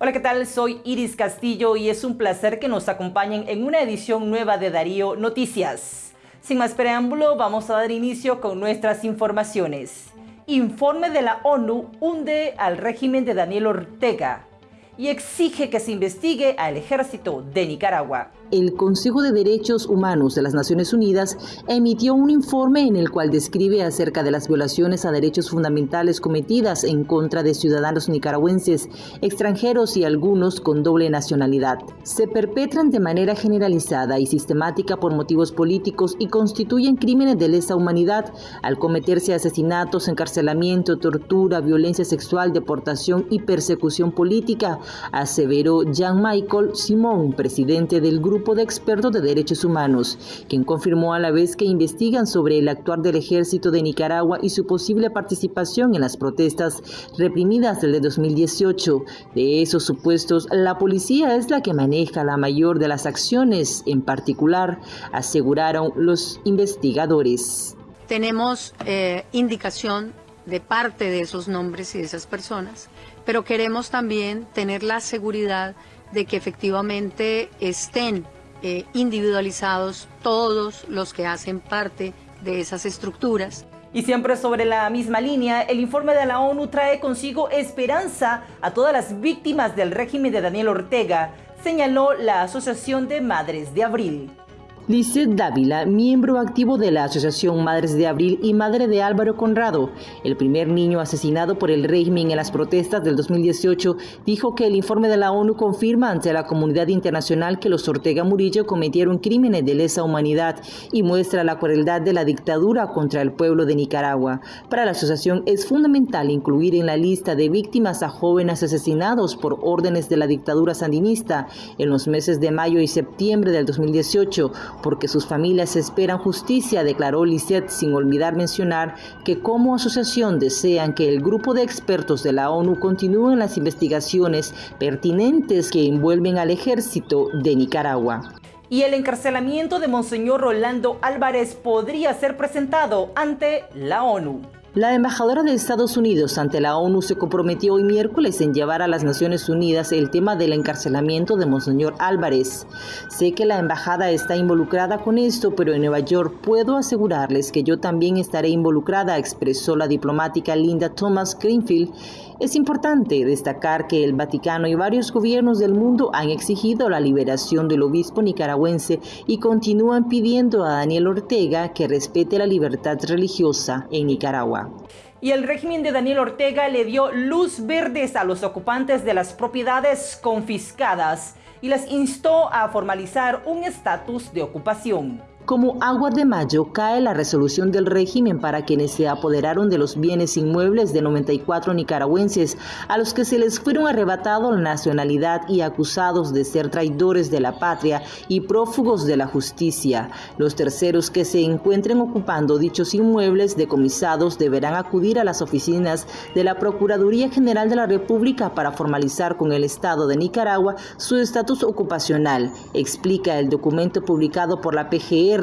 Hola, ¿qué tal? Soy Iris Castillo y es un placer que nos acompañen en una edición nueva de Darío Noticias. Sin más preámbulo, vamos a dar inicio con nuestras informaciones. Informe de la ONU hunde al régimen de Daniel Ortega y exige que se investigue al ejército de Nicaragua el Consejo de Derechos Humanos de las Naciones Unidas emitió un informe en el cual describe acerca de las violaciones a derechos fundamentales cometidas en contra de ciudadanos nicaragüenses, extranjeros y algunos con doble nacionalidad. Se perpetran de manera generalizada y sistemática por motivos políticos y constituyen crímenes de lesa humanidad al cometerse asesinatos, encarcelamiento, tortura, violencia sexual, deportación y persecución política, aseveró Jean-Michael Simón, presidente del grupo de expertos de derechos humanos, quien confirmó a la vez que investigan sobre el actuar del ejército de Nicaragua y su posible participación en las protestas reprimidas del 2018. De esos supuestos, la policía es la que maneja la mayor de las acciones, en particular, aseguraron los investigadores. Tenemos eh, indicación de parte de esos nombres y de esas personas, pero queremos también tener la seguridad de que efectivamente estén eh, individualizados todos los que hacen parte de esas estructuras. Y siempre sobre la misma línea, el informe de la ONU trae consigo esperanza a todas las víctimas del régimen de Daniel Ortega, señaló la Asociación de Madres de Abril. Lizeth Dávila, miembro activo de la Asociación Madres de Abril y madre de Álvaro Conrado, el primer niño asesinado por el régimen en las protestas del 2018, dijo que el informe de la ONU confirma ante la comunidad internacional que los Ortega Murillo cometieron crímenes de lesa humanidad y muestra la crueldad de la dictadura contra el pueblo de Nicaragua. Para la asociación es fundamental incluir en la lista de víctimas a jóvenes asesinados por órdenes de la dictadura sandinista en los meses de mayo y septiembre del 2018 porque sus familias esperan justicia, declaró Lisset, sin olvidar mencionar que como asociación desean que el grupo de expertos de la ONU continúen las investigaciones pertinentes que envuelven al ejército de Nicaragua. Y el encarcelamiento de Monseñor Rolando Álvarez podría ser presentado ante la ONU. La embajadora de Estados Unidos ante la ONU se comprometió hoy miércoles en llevar a las Naciones Unidas el tema del encarcelamiento de Monseñor Álvarez. Sé que la embajada está involucrada con esto, pero en Nueva York puedo asegurarles que yo también estaré involucrada, expresó la diplomática Linda Thomas Greenfield es importante destacar que el Vaticano y varios gobiernos del mundo han exigido la liberación del obispo nicaragüense y continúan pidiendo a Daniel Ortega que respete la libertad religiosa en Nicaragua. Y el régimen de Daniel Ortega le dio luz verdes a los ocupantes de las propiedades confiscadas y les instó a formalizar un estatus de ocupación. Como agua de mayo cae la resolución del régimen para quienes se apoderaron de los bienes inmuebles de 94 nicaragüenses a los que se les fueron arrebatado la nacionalidad y acusados de ser traidores de la patria y prófugos de la justicia. Los terceros que se encuentren ocupando dichos inmuebles decomisados deberán acudir a las oficinas de la Procuraduría General de la República para formalizar con el Estado de Nicaragua su estatus ocupacional, explica el documento publicado por la PGR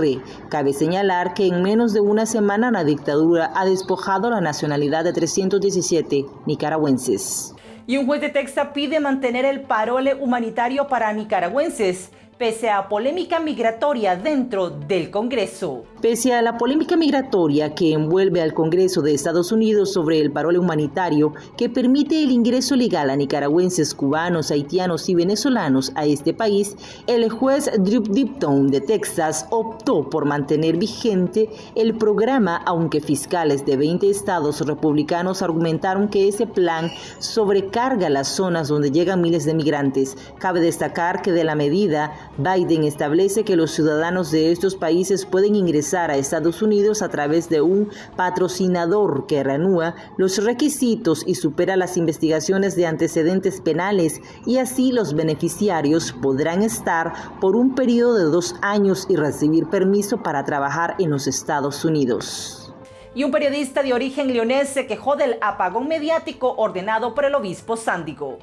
Cabe señalar que en menos de una semana la dictadura ha despojado la nacionalidad de 317 nicaragüenses. Y un juez de Texas pide mantener el parole humanitario para nicaragüenses pese a polémica migratoria dentro del Congreso. Pese a la polémica migratoria que envuelve al Congreso de Estados Unidos sobre el parole humanitario que permite el ingreso legal a nicaragüenses, cubanos, haitianos y venezolanos a este país, el juez Drew Dipton de Texas optó por mantener vigente el programa, aunque fiscales de 20 estados republicanos argumentaron que ese plan sobrecarga las zonas donde llegan miles de migrantes. Cabe destacar que de la medida Biden establece que los ciudadanos de estos países pueden ingresar a Estados Unidos a través de un patrocinador que reanúa los requisitos y supera las investigaciones de antecedentes penales y así los beneficiarios podrán estar por un periodo de dos años y recibir permiso para trabajar en los Estados Unidos. Y un periodista de origen leonés se quejó del apagón mediático ordenado por el obispo Sándigo.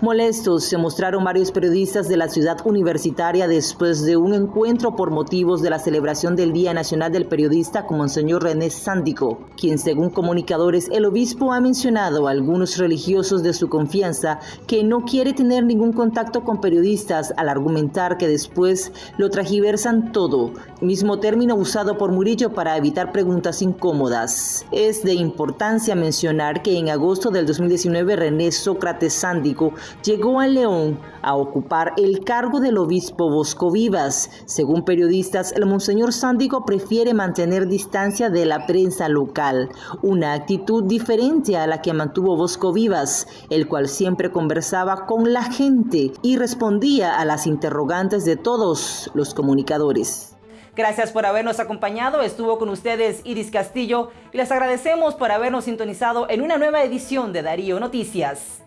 Molestos se mostraron varios periodistas de la ciudad universitaria después de un encuentro por motivos de la celebración del Día Nacional del Periodista con Monseñor René Sándico, quien según comunicadores el obispo ha mencionado a algunos religiosos de su confianza que no quiere tener ningún contacto con periodistas al argumentar que después lo tragiversan todo, mismo término usado por Murillo para evitar preguntas incómodas. Es de importancia mencionar que en agosto del 2019 René Sócrates Sándico llegó a León a ocupar el cargo del obispo Bosco Vivas. Según periodistas, el monseñor Sándico prefiere mantener distancia de la prensa local, una actitud diferente a la que mantuvo Bosco Vivas, el cual siempre conversaba con la gente y respondía a las interrogantes de todos los comunicadores. Gracias por habernos acompañado. Estuvo con ustedes Iris Castillo y les agradecemos por habernos sintonizado en una nueva edición de Darío Noticias.